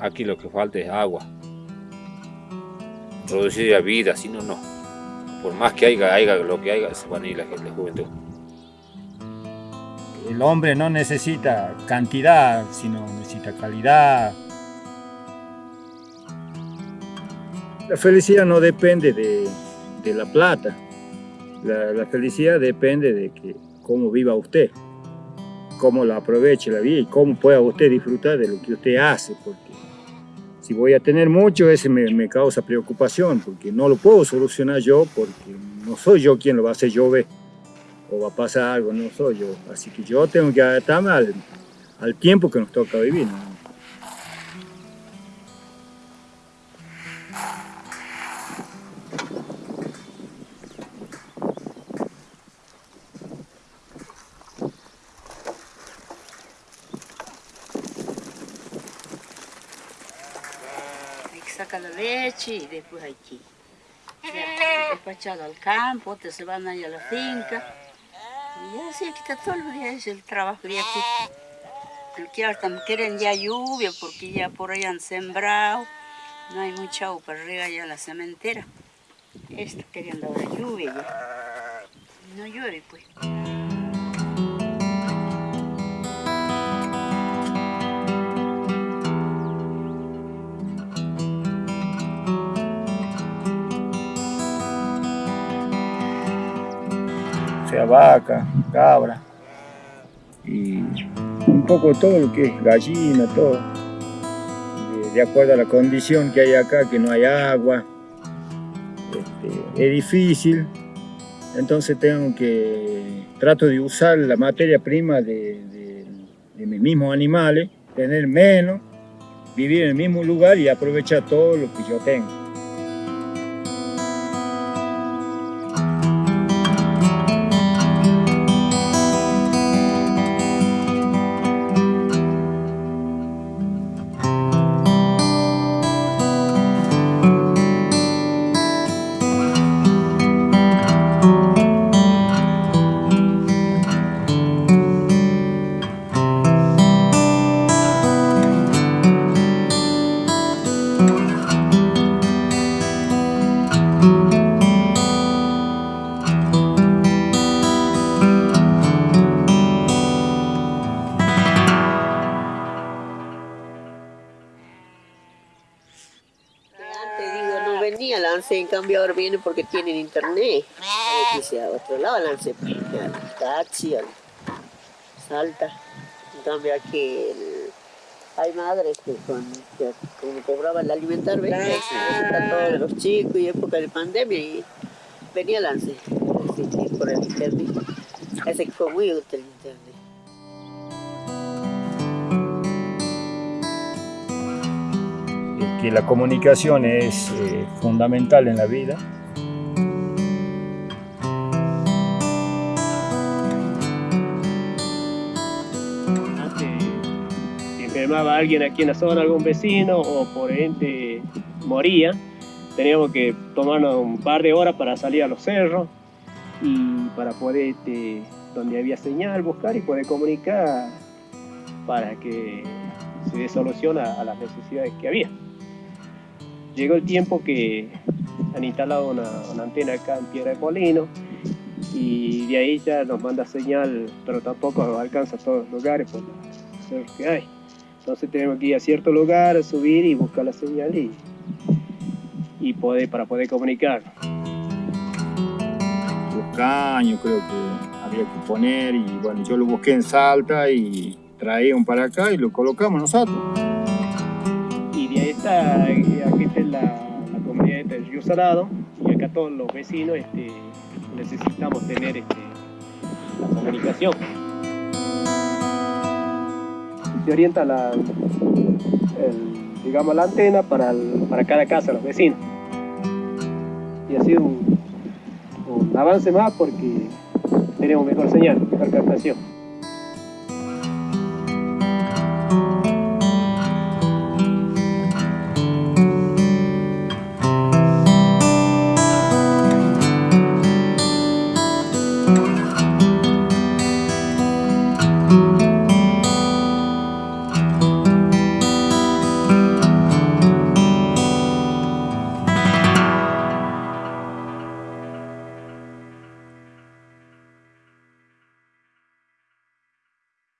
aquí lo que falta es agua. Producir vida, si no, no. Por más que haya, haya lo que haya, se van a ir la, la juventud. El hombre no necesita cantidad, sino necesita calidad. La felicidad no depende de, de la plata. La, la, felicidad depende de que cómo viva usted, cómo la aproveche la vida y cómo pueda usted disfrutar de lo que usted hace. Porque si voy a tener mucho, ese me, causa preocupación, porque no lo puedo solucionar yo, porque no soy yo quien lo va a hacer llover o va a pasar algo, no soy yo. Así que yo tengo que adaptarme al, tiempo que nos toca vivir. Saca la leche y después aquí. Despachado al campo, otros se van ahí a la finca. Y así aquí está todo el día, el trabajo de aquí. El que ahora quieren ya lluvia porque ya por ahí han sembrado. No hay mucha agua para arriba ya la cementera. Esto queriendo ahora lluvia ya. No llueve pues. Sea vaca, cabra y un poco todo lo que es gallina, todo. De, acuerdo a la condición que hay acá, que no hay agua, este, es difícil, entonces tengo que, trato de usar la materia prima de mis mismos animales, tener menos, vivir en el mismo lugar y aprovechar todo lo que yo tengo. Venía Lance, en cambio ahora viene porque tienen internet. A otro lado Lance, al taxi, al Salta. En cambio aquí el, hay madres que, con, que como cobraban el alimentar, ¿ves? Claro. todos los chicos y época de pandemia y venía Lance así, por el internet. Ese que fue muy útil el internet. Que la comunicación es eh, fundamental en la vida. Antes, si enfermaba alguien aquí en la zona, algún vecino o por ende moría, teníamos que tomarnos un par de horas para salir a los cerros y para poder, este, donde había señal, buscar y poder comunicar para que se dé solución a las necesidades que había llegó el tiempo que han instalado una, antena acá en Piedra de Molino y de ahí ya nos manda señal, pero tampoco alcanza a todos los lugares por los cerros que hay. Entonces tenemos que ir a cierto lugar, subir y buscar la señal y, y para poder comunicar. Los caños creo que había que poner y bueno, yo lo busqué en Salta y traía un para acá y lo colocamos nosotros. Está, aquí está la, la comunidad de Río Salado y acá todos los vecinos este, necesitamos tener este, la comunicación. Se orienta la, digamos, la antena para, para cada casa, los vecinos. Y ha sido un avance más porque tenemos mejor señal, mejor captación.